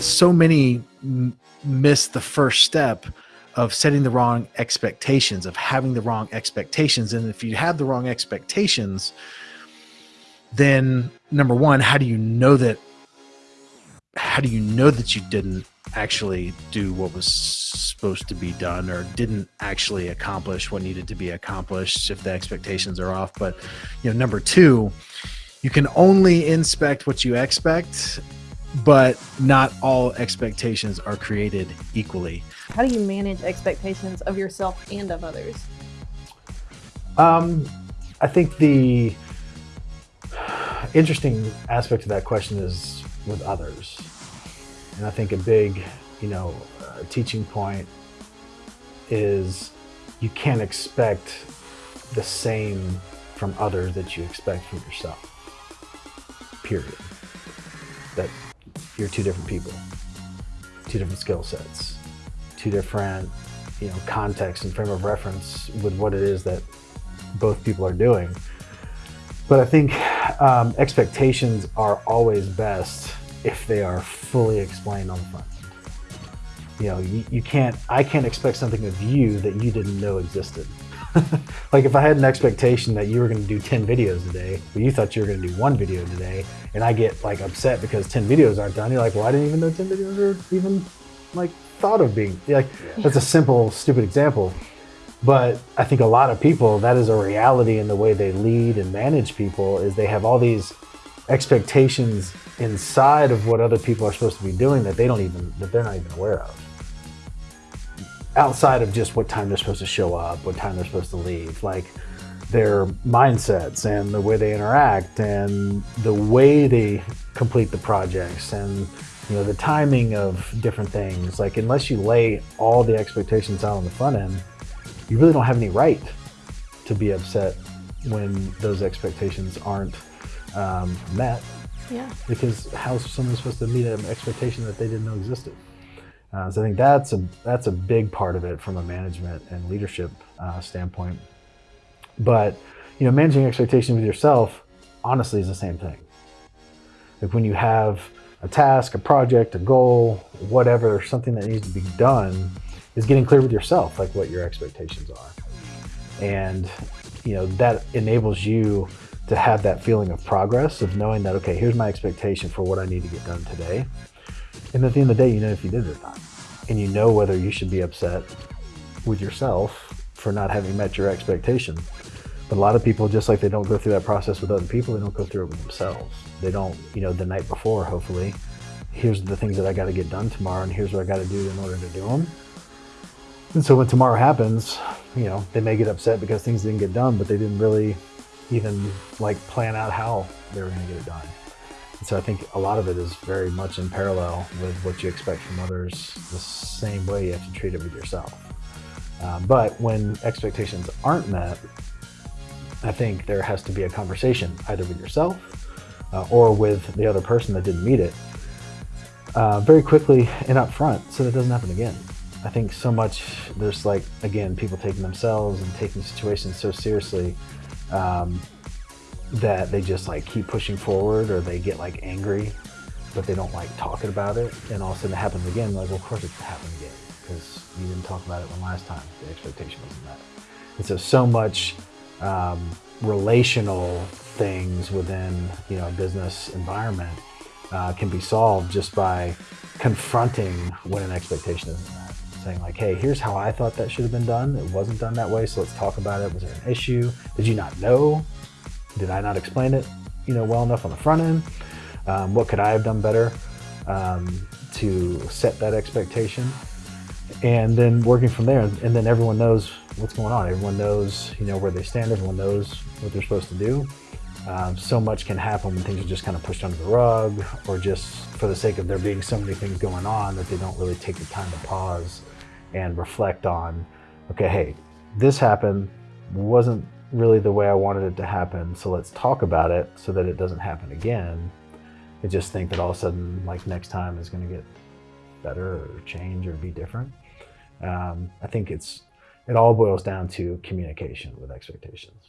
so many miss the first step of setting the wrong expectations, of having the wrong expectations. And if you have the wrong expectations, then number one, how do you know that? How do you know that you didn't actually do what was supposed to be done or didn't actually accomplish what needed to be accomplished if the expectations are off? But, you know, number two, you can only inspect what you expect but not all expectations are created equally. How do you manage expectations of yourself and of others? Um, I think the interesting aspect of that question is with others. And I think a big, you know, uh, teaching point is you can't expect the same from others that you expect from yourself. Period. That you're two different people, two different skill sets, two different, you know, contexts and frame of reference with what it is that both people are doing. But I think um, expectations are always best if they are fully explained on the front. You know, you, you can't, I can't expect something of you that you didn't know existed. like if I had an expectation that you were going to do 10 videos today, but you thought you were going to do one video today, and I get like upset because 10 videos aren't done, you're like, well, I didn't even know 10 videos are even like thought of being like, yeah. that's a simple, stupid example. But I think a lot of people, that is a reality in the way they lead and manage people is they have all these expectations inside of what other people are supposed to be doing that they don't even, that they're not even aware of outside of just what time they're supposed to show up, what time they're supposed to leave, like their mindsets and the way they interact and the way they complete the projects and you know the timing of different things. Like unless you lay all the expectations out on the front end, you really don't have any right to be upset when those expectations aren't um, met. Yeah. Because how's someone supposed to meet an expectation that they didn't know existed? Uh, so I think that's a that's a big part of it from a management and leadership uh, standpoint. But you know, managing expectations with yourself, honestly, is the same thing. Like when you have a task, a project, a goal, whatever, something that needs to be done, is getting clear with yourself, like what your expectations are, and you know that enables you to have that feeling of progress of knowing that okay, here's my expectation for what I need to get done today and at the end of the day, you know if you did it or not. And you know whether you should be upset with yourself for not having met your expectation. But a lot of people, just like they don't go through that process with other people, they don't go through it with themselves. They don't, you know, the night before, hopefully, here's the things that I got to get done tomorrow and here's what I got to do in order to do them. And so when tomorrow happens, you know, they may get upset because things didn't get done, but they didn't really even like plan out how they were going to get it done. So I think a lot of it is very much in parallel with what you expect from others, the same way you have to treat it with yourself. Um, but when expectations aren't met, I think there has to be a conversation either with yourself uh, or with the other person that didn't meet it uh, very quickly and up front so that doesn't happen again. I think so much, there's like, again, people taking themselves and taking situations so seriously um, that they just like keep pushing forward or they get like angry, but they don't like talking about it. And all of a sudden it happens again. Like, well, of course it can happen again because you didn't talk about it one last time. The expectation wasn't met. And so, so much um, relational things within, you know, a business environment uh, can be solved just by confronting when an expectation isn't met. Saying like, hey, here's how I thought that should have been done. It wasn't done that way, so let's talk about it. Was there an issue? Did you not know did I not explain it, you know, well enough on the front end? Um, what could I have done better um, to set that expectation? And then working from there, and then everyone knows what's going on. Everyone knows, you know, where they stand. Everyone knows what they're supposed to do. Um, so much can happen when things are just kind of pushed under the rug or just for the sake of there being so many things going on that they don't really take the time to pause and reflect on, okay, hey, this happened, wasn't really the way I wanted it to happen. So let's talk about it so that it doesn't happen again. I just think that all of a sudden, like next time is going to get better or change or be different. Um, I think it's, it all boils down to communication with expectations.